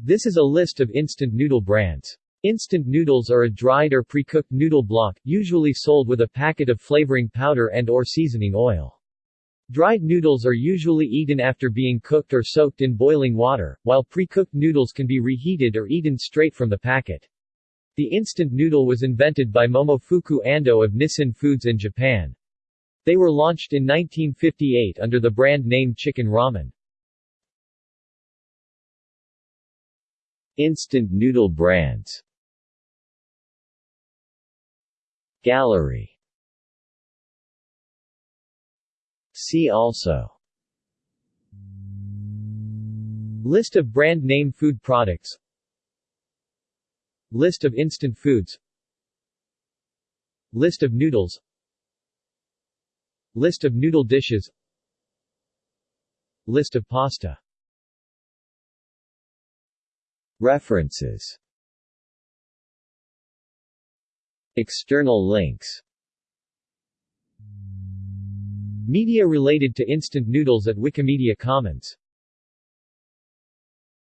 This is a list of instant noodle brands. Instant noodles are a dried or pre-cooked noodle block, usually sold with a packet of flavoring powder and or seasoning oil. Dried noodles are usually eaten after being cooked or soaked in boiling water, while pre-cooked noodles can be reheated or eaten straight from the packet. The instant noodle was invented by Momofuku Ando of Nissin Foods in Japan. They were launched in 1958 under the brand name Chicken Ramen. Instant noodle brands. Gallery. See also. List of brand name food products. List of instant foods. List of noodles. List of noodle dishes. List of pasta References. External links. Media related to instant noodles at Wikimedia Commons